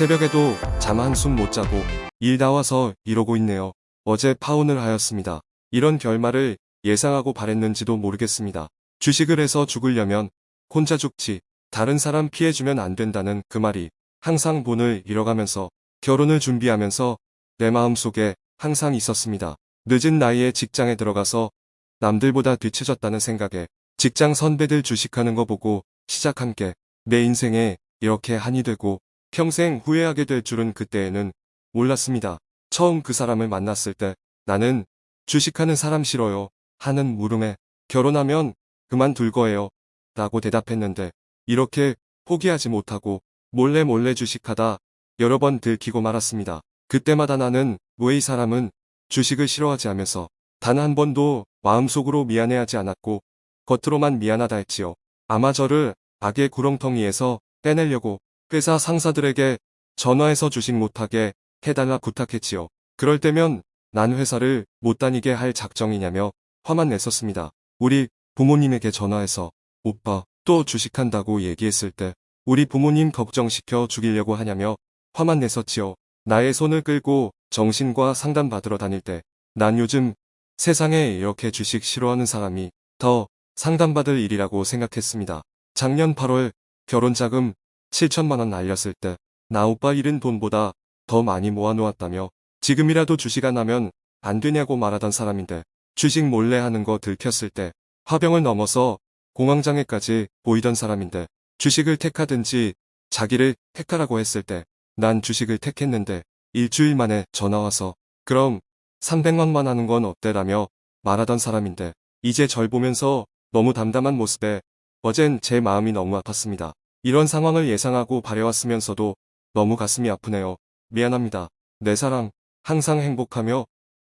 새벽에도 잠 한숨 못 자고 일 나와서 이러고 있네요. 어제 파혼을 하였습니다. 이런 결말을 예상하고 바랬는지도 모르겠습니다. 주식을 해서 죽으려면 혼자 죽지 다른 사람 피해주면 안 된다는 그 말이 항상 본을 잃어가면서 결혼을 준비하면서 내 마음속에 항상 있었습니다. 늦은 나이에 직장에 들어가서 남들보다 뒤처졌다는 생각에 직장 선배들 주식하는 거 보고 시작한 게 내 인생에 이렇게 한이 되고 평생 후회하게 될 줄은 그때에는 몰랐습니다. 처음 그 사람을 만났을 때 나는 주식하는 사람 싫어요 하는 물음에 결혼하면 그만둘 거예요 라고 대답했는데 이렇게 포기하지 못하고 몰래 몰래 주식하다 여러 번 들키고 말았습니다. 그때마다 나는 왜 이 사람은 주식을 싫어하지 하면서 단 한 번도 마음속으로 미안해하지 않았고 겉으로만 미안하다 했지요. 아마 저를 악의 구렁텅이에서 빼내려고 회사 상사들에게 전화해서 주식 못하게 해달라 부탁했지요. 그럴 때면 난 회사를 못 다니게 할 작정이냐며 화만 냈었습니다. 우리 부모님에게 전화해서 오빠 또 주식한다고 얘기했을 때 우리 부모님 걱정시켜 죽이려고 하냐며 화만 냈었지요. 나의 손을 끌고 정신과 상담받으러 다닐 때 난 요즘 세상에 이렇게 주식 싫어하는 사람이 더 상담받을 일이라고 생각했습니다. 작년 8월 결혼자금 7천만원 날렸을 때 나 오빠 잃은 돈보다 더 많이 모아놓았다며 지금이라도 주식 안 하면 안 되냐고 말하던 사람인데 주식 몰래 하는 거 들켰을 때 화병을 넘어서 공황장애까지 보이던 사람인데 주식을 택하든지 자기를 택하라고 했을 때 난 주식을 택했는데 일주일 만에 전화와서 그럼 300만만 하는 건 어때라며 말하던 사람인데 이제 절 보면서 너무 담담한 모습에 어젠 제 마음이 너무 아팠습니다. 이런 상황을 예상하고 바래왔으면서도 너무 가슴이 아프네요. 미안합니다. 내 사랑 항상 행복하며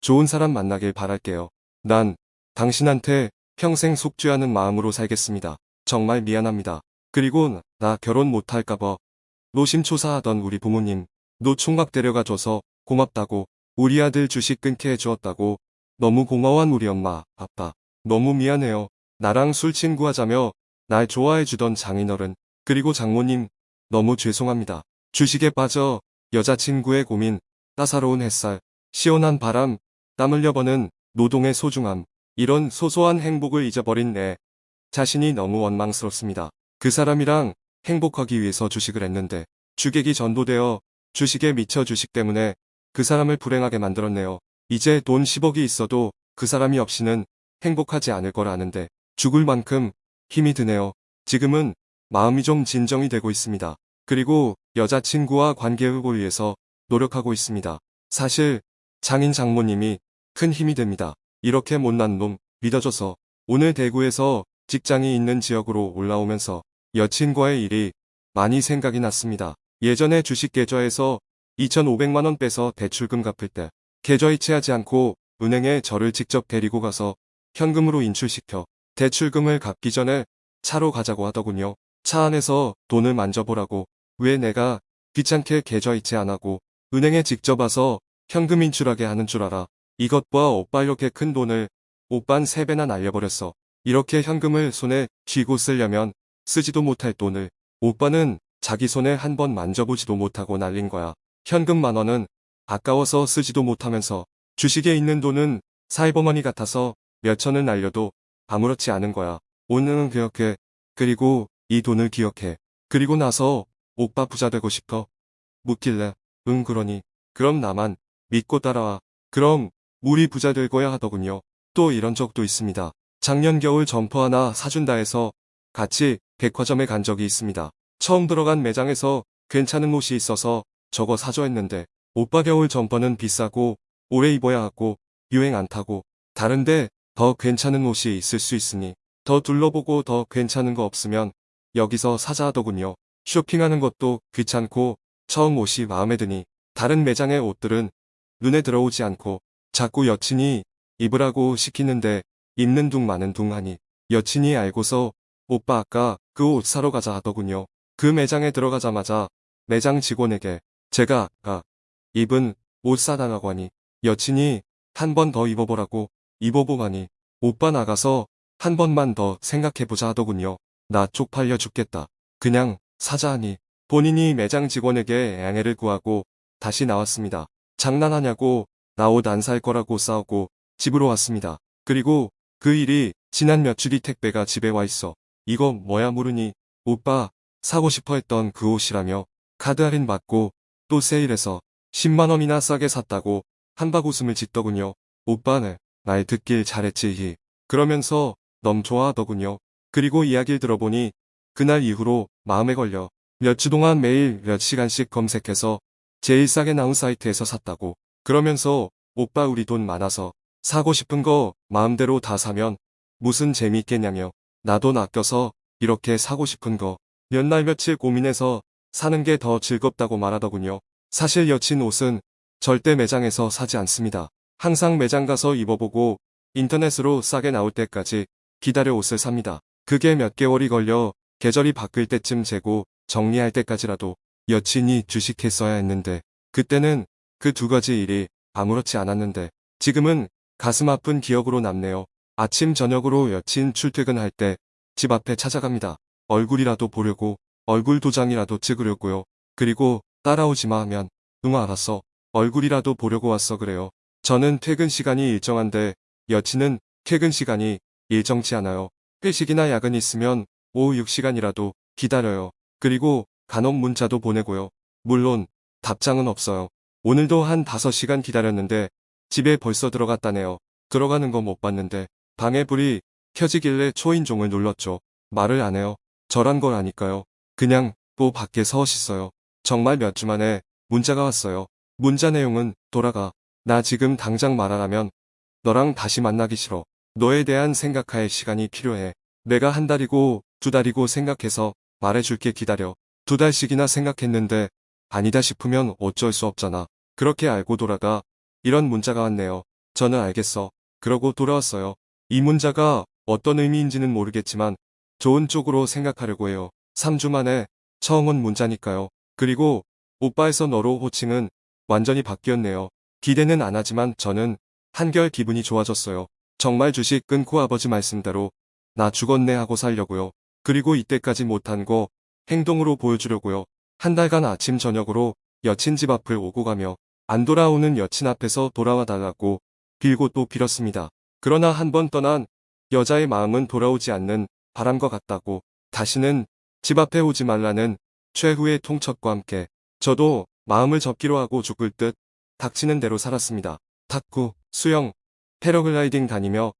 좋은 사람 만나길 바랄게요. 난 당신한테 평생 속죄하는 마음으로 살겠습니다. 정말 미안합니다. 그리고 나 결혼 못할까봐 노심초사하던 우리 부모님 노총각 데려가 줘서 고맙다고 우리 아들 주식 끊게 해주었다고 너무 고마워한 우리 엄마 아빠 너무 미안해요. 나랑 술 친구하자며 날 좋아해주던 장인어른 그리고 장모님 너무 죄송합니다. 주식에 빠져 여자친구의 고민 따사로운 햇살 시원한 바람 땀 흘려버는 노동의 소중함 이런 소소한 행복을 잊어버린 내 자신이 너무 원망스럽습니다. 그 사람이랑 행복하기 위해서 주식을 했는데 주객이 전도되어 주식에 미쳐 주식 때문에 그 사람을 불행하게 만들었네요. 이제 돈 10억이 있어도 그 사람이 없이는 행복하지 않을 걸 아는데 죽을 만큼 힘이 드네요. 지금은 마음이 좀 진정이 되고 있습니다. 그리고 여자친구와 관계 회복을 위해서 노력하고 있습니다. 사실 장인 장모님이 큰 힘이 됩니다. 이렇게 못난 놈 믿어줘서 오늘 대구에서 직장이 있는 지역으로 올라오면서 여친과의 일이 많이 생각이 났습니다. 예전에 주식 계좌에서 2,500만원 빼서 대출금 갚을 때 계좌 이체하지 않고 은행에 저를 직접 데리고 가서 현금으로 인출시켜 대출금을 갚기 전에 차로 가자고 하더군요. 차 안에서 돈을 만져보라고 왜 내가 귀찮게 계좌 이체 안 하고 은행에 직접 와서 현금 인출하게 하는 줄 알아. 이것 봐 오빠 이렇게 큰 돈을 오빤 3배나 날려버렸어. 이렇게 현금을 손에 쥐고 쓰려면 쓰지도 못할 돈을 오빠는 자기 손에 한 번 만져보지도 못하고 날린 거야. 현금 만 원은 아까워서 쓰지도 못하면서 주식에 있는 돈은 사이버머니 같아서 몇 천을 날려도 아무렇지 않은 거야. 오늘은 그렇게 그리고 이 돈을 기억해. 그리고 나서 오빠 부자 되고 싶어. 묻길래 응 그러니 그럼 나만 믿고 따라와. 그럼 우리 부자 될 거야 하더군요. 또 이런 적도 있습니다. 작년 겨울 점퍼 하나 사준다 해서 같이 백화점에 간 적이 있습니다. 처음 들어간 매장에서 괜찮은 옷이 있어서 저거 사줘 했는데 오빠 겨울 점퍼는 비싸고 오래 입어야 하고 유행 안 타고 다른데 더 괜찮은 옷이 있을 수 있으니 더 둘러보고 더 괜찮은 거 없으면 여기서 사자 하더군요. 쇼핑하는 것도 귀찮고 처음 옷이 마음에 드니 다른 매장의 옷들은 눈에 들어오지 않고 자꾸 여친이 입으라고 시키는데 입는 둥 마는 둥 하니 여친이 알고서 오빠 아까 그 옷 사러 가자 하더군요. 그 매장에 들어가자마자 매장 직원에게 제가 아까 입은 옷 사달라고 하니 여친이 한 번 더 입어보라고 입어보가니 오빠 나가서 한 번만 더 생각해보자 하더군요. 나 쪽팔려 죽겠다. 그냥 사자 하니 본인이 매장 직원에게 양해를 구하고 다시 나왔습니다. 장난하냐고 나 옷 안 살 거라고 싸우고 집으로 왔습니다. 그리고 그 일이 지난 며칠이 택배가 집에 와 있어. 이거 뭐야 모르니 오빠 사고 싶어 했던 그 옷이라며 카드 할인 받고 또 세일해서 10만 원이나 싸게 샀다고 한박 웃음을 짓더군요. 오빠는 말 듣길 잘했지 히. 그러면서 너무 좋아하더군요. 그리고 이야기를 들어보니 그날 이후로 마음에 걸려 몇주 동안 매일 몇 시간씩 검색해서 제일 싸게 나온 사이트에서 샀다고. 그러면서 오빠 우리 돈 많아서 사고 싶은 거 마음대로 다 사면 무슨 재미있겠냐며 나 돈 아껴서 이렇게 사고 싶은 거 몇 날 며칠 고민해서 사는 게 더 즐겁다고 말하더군요. 사실 여친 옷은 절대 매장에서 사지 않습니다. 항상 매장 가서 입어보고 인터넷으로 싸게 나올 때까지 기다려 옷을 삽니다. 그게 몇 개월이 걸려 계절이 바뀔 때쯤 재고 정리할 때까지라도 여친이 주식했어야 했는데 그때는 그 두 가지 일이 아무렇지 않았는데 지금은 가슴 아픈 기억으로 남네요. 아침 저녁으로 여친 출퇴근할 때 집 앞에 찾아갑니다. 얼굴이라도 보려고 얼굴 도장이라도 찍으려고요. 그리고 따라오지 마 하면 응 알았어. 얼굴이라도 보려고 왔어 그래요. 저는 퇴근 시간이 일정한데 여친은 퇴근 시간이 일정치 않아요. 회식이나 야근 있으면 오후 6시간이라도 기다려요. 그리고 간혹 문자도 보내고요. 물론 답장은 없어요. 오늘도 한 5시간 기다렸는데 집에 벌써 들어갔다네요. 들어가는 거 못 봤는데 방에 불이 켜지길래 초인종을 눌렀죠. 말을 안 해요. 저란 걸 아니까요. 그냥 또 밖에 서 있어요. 정말 몇 주 만에 문자가 왔어요. 문자 내용은 돌아가. 나 지금 당장 말하라면 너랑 다시 만나기 싫어. 너에 대한 생각할 시간이 필요해. 내가 한 달이고 두 달이고 생각해서 말해줄게 기다려. 두 달씩이나 생각했는데 아니다 싶으면 어쩔 수 없잖아. 그렇게 알고 돌아가 이런 문자가 왔네요. 저는 알겠어. 그러고 돌아왔어요. 이 문자가 어떤 의미인지는 모르겠지만 좋은 쪽으로 생각하려고 해요. 3주 만에 처음 온 문자니까요. 그리고 오빠에서 너로 호칭은 완전히 바뀌었네요. 기대는 안 하지만 저는 한결 기분이 좋아졌어요. 정말 주식 끊고 아버지 말씀대로 나 죽었네 하고 살려고요. 그리고 이때까지 못한 거 행동으로 보여주려고요. 한 달간 아침 저녁으로 여친 집 앞을 오고 가며 안 돌아오는 여친 앞에서 돌아와 달라고 빌고 또 빌었습니다. 그러나 한 번 떠난 여자의 마음은 돌아오지 않는 바람과 같다고 다시는 집 앞에 오지 말라는 최후의 통첩과 함께 저도 마음을 접기로 하고 죽을 듯 닥치는 대로 살았습니다. 탁구, 수영, 패러글라이딩 다니며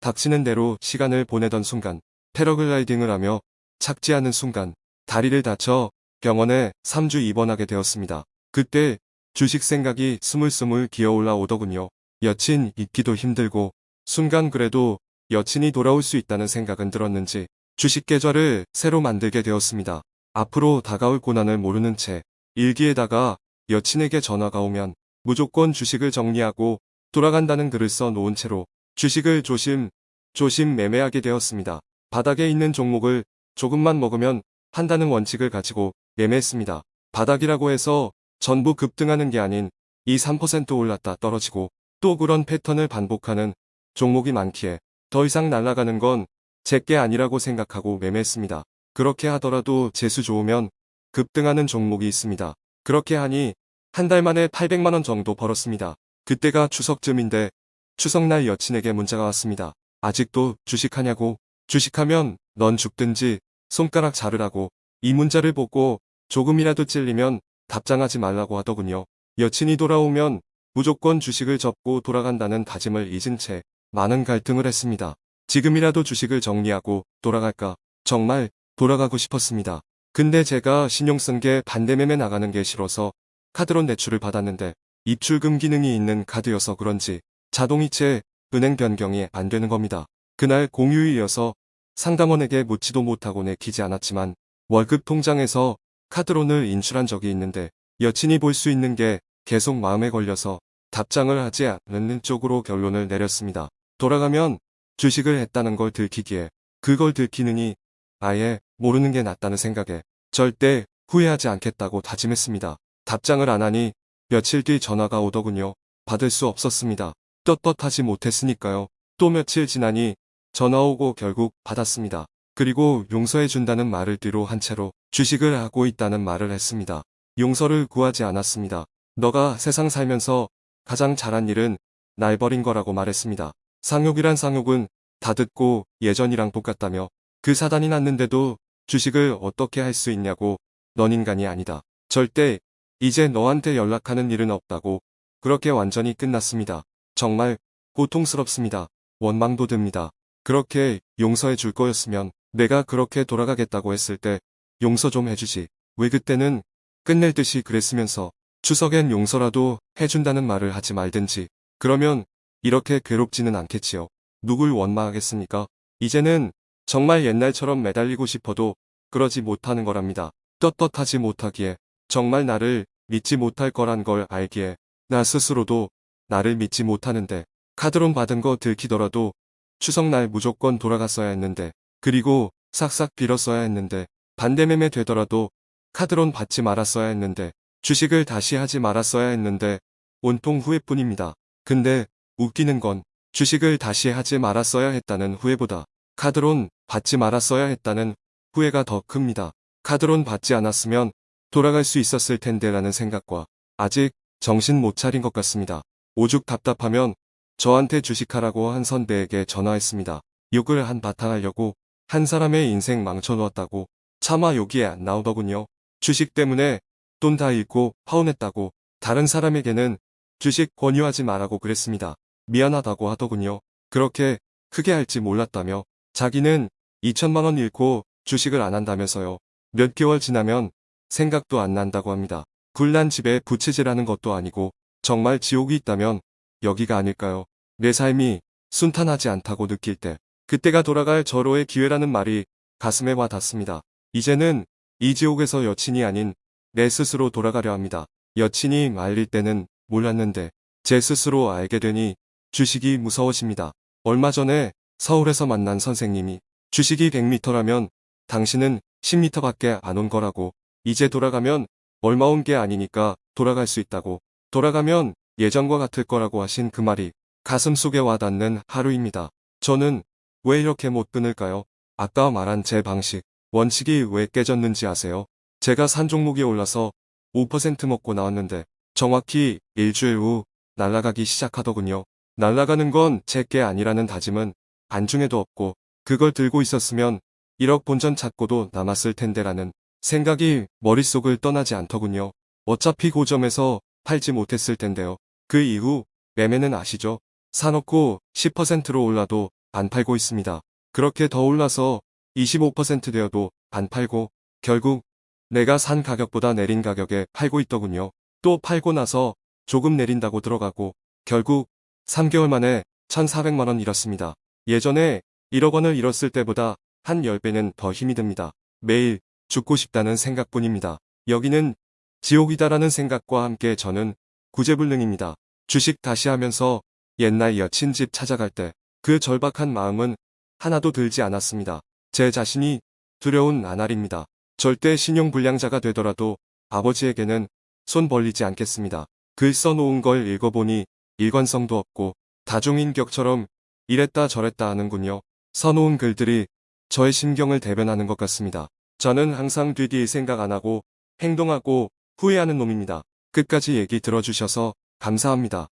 닥치는 대로 시간을 보내던 순간 패러글라이딩을 하며 착지하는 순간 다리를 다쳐 병원에 3주 입원하게 되었습니다. 그때 주식 생각이 스물스물 기어올라 오더군요. 여친 잊기도 힘들고 순간 그래도 여친이 돌아올 수 있다는 생각은 들었는지 주식 계좌를 새로 만들게 되었습니다. 앞으로 다가올 고난을 모르는 채 일기에다가 여친에게 전화가 오면 무조건 주식을 정리하고 돌아간다는 글을 써 놓은 채로 주식을 조심, 조심 매매하게 되었습니다. 바닥에 있는 종목을 조금만 먹으면 한다는 원칙을 가지고 매매했습니다. 바닥이라고 해서 전부 급등하는 게 아닌 2, 3% 올랐다 떨어지고 또 그런 패턴을 반복하는 종목이 많기에 더 이상 날아가는 건 제게 아니라고 생각하고 매매했습니다. 그렇게 하더라도 재수 좋으면 급등하는 종목이 있습니다. 그렇게 하니 한 달 만에 800만원 정도 벌었습니다. 그때가 추석쯤인데 추석날 여친에게 문자가 왔습니다. 아직도 주식하냐고 주식하면 넌 죽든지 손가락 자르라고 이 문자를 보고 조금이라도 찔리면 답장하지 말라고 하더군요. 여친이 돌아오면 무조건 주식을 접고 돌아간다는 다짐을 잊은 채 많은 갈등을 했습니다. 지금이라도 주식을 정리하고 돌아갈까 정말 돌아가고 싶었습니다. 근데 제가 신용 쓴 게 반대매매 나가는 게 싫어서 카드론 대출을 받았는데 입출금 기능이 있는 카드여서 그런지 자동이체 은행 변경이 안 되는 겁니다. 그날 공휴일이어서 상담원에게 묻지도 못하고 내키지 않았지만 월급 통장에서 카드론을 인출한 적이 있는데 여친이 볼 수 있는 게 계속 마음에 걸려서 답장을 하지 않는 쪽으로 결론을 내렸습니다. 돌아가면 주식을 했다는 걸 들키기에 그걸 들키느니 아예 모르는 게 낫다는 생각에 절대 후회하지 않겠다고 다짐했습니다. 답장을 안 하니 며칠 뒤 전화가 오더군요. 받을 수 없었습니다. 떳떳하지 못했으니까요. 또 며칠 지나니 전화 오고 결국 받았습니다. 그리고 용서해준다는 말을 뒤로 한 채로 주식을 하고 있다는 말을 했습니다. 용서를 구하지 않았습니다. 너가 세상 살면서 가장 잘한 일은 날 버린 거라고 말했습니다. 상욕이란 상욕은 다 듣고 예전이랑 똑같다며 그 사단이 났는데도 주식을 어떻게 할 수 있냐고 넌 인간이 아니다. 절대 이제 너한테 연락하는 일은 없다고 그렇게 완전히 끝났습니다. 정말 고통스럽습니다. 원망도 듭니다. 그렇게 용서해 줄 거였으면 내가 그렇게 돌아가겠다고 했을 때 용서 좀 해주지. 왜 그때는 끝낼 듯이 그랬으면서 추석엔 용서라도 해준다는 말을 하지 말든지. 그러면 이렇게 괴롭지는 않겠지요. 누굴 원망하겠습니까? 이제는 정말 옛날처럼 매달리고 싶어도 그러지 못하는 거랍니다. 떳떳하지 못하기에 정말 나를 믿지 못할 거란 걸 알기에 나 스스로도 나를 믿지 못하는데 카드론 받은 거 들키더라도 추석날 무조건 돌아갔어야 했는데 그리고 싹싹 빌었어야 했는데 반대매매 되더라도 카드론 받지 말았어야 했는데 주식을 다시 하지 말았어야 했는데 온통 후회뿐입니다. 근데 웃기는 건 주식을 다시 하지 말았어야 했다는 후회보다 카드론 받지 말았어야 했다는 후회가 더 큽니다. 카드론 받지 않았으면 돌아갈 수 있었을 텐데 라는 생각과 아직 정신 못 차린 것 같습니다. 오죽 답답하면 저한테 주식하라고 한 선배에게 전화했습니다. 욕을 한 바탕 하려고 한 사람의 인생 망쳐놓았다고 차마 욕이 안 나오더군요. 주식 때문에 돈 다 잃고 파혼했다고 다른 사람에게는 주식 권유하지 말라고 그랬습니다. 미안하다고 하더군요. 그렇게 크게 할지 몰랐다며 자기는 2천만 원 잃고 주식을 안 한다면서요. 몇 개월 지나면 생각도 안 난다고 합니다. 굴난 집에 부채질하는 것도 아니고 정말 지옥이 있다면 여기가 아닐까요? 내 삶이 순탄하지 않다고 느낄 때 그때가 돌아갈 절호의 기회라는 말이 가슴에 와 닿습니다. 이제는 이 지옥에서 여친이 아닌 내 스스로 돌아가려 합니다. 여친이 말릴 때는 몰랐는데 제 스스로 알게 되니 주식이 무서워집니다. 얼마 전에 서울에서 만난 선생님이 주식이 100m라면 당신은 10m밖에 안 온 거라고 이제 돌아가면 얼마 온 게 아니니까 돌아갈 수 있다고 돌아가면 예전과 같을 거라고 하신 그 말이 가슴 속에 와닿는 하루입니다. 저는 왜 이렇게 못 끊을까요? 아까 말한 제 방식, 원칙이 왜 깨졌는지 아세요? 제가 산 종목이 올라서 5% 먹고 나왔는데 정확히 일주일 후 날아가기 시작하더군요. 날아가는 건 제게 아니라는 다짐은 안중에도 없고 그걸 들고 있었으면 1억 본전 찾고도 남았을 텐데라는 생각이 머릿속을 떠나지 않더군요. 어차피 고점에서 팔지 못했을 텐데요. 그 이후 매매는 아시죠? 사놓고 10%로 올라도 안 팔고 있습니다. 그렇게 더 올라서 25% 되어도 안 팔고 결국 내가 산 가격보다 내린 가격에 팔고 있더군요. 또 팔고 나서 조금 내린다고 들어가고 결국 3개월 만에 1,400만원 잃었습니다. 예전에 1억 원을 잃었을 때보다 한 10배는 더 힘이 듭니다. 매일 죽고 싶다는 생각뿐입니다. 여기는 지옥이다라는 생각과 함께 저는 구제불능입니다. 주식 다시 하면서 옛날 여친 집 찾아갈 때 그 절박한 마음은 하나도 들지 않았습니다. 제 자신이 두려운 나날입니다. 절대 신용불량자가 되더라도 아버지에게는 손 벌리지 않겠습니다. 글 써놓은 걸 읽어보니 일관성도 없고 다중인격처럼 이랬다 저랬다 하는군요. 써놓은 글들이 저의 심경을 대변하는 것 같습니다. 저는 항상 뒤뒤 생각 안 하고 행동하고 후회하는 놈입니다. 끝까지 얘기 들어주셔서 감사합니다.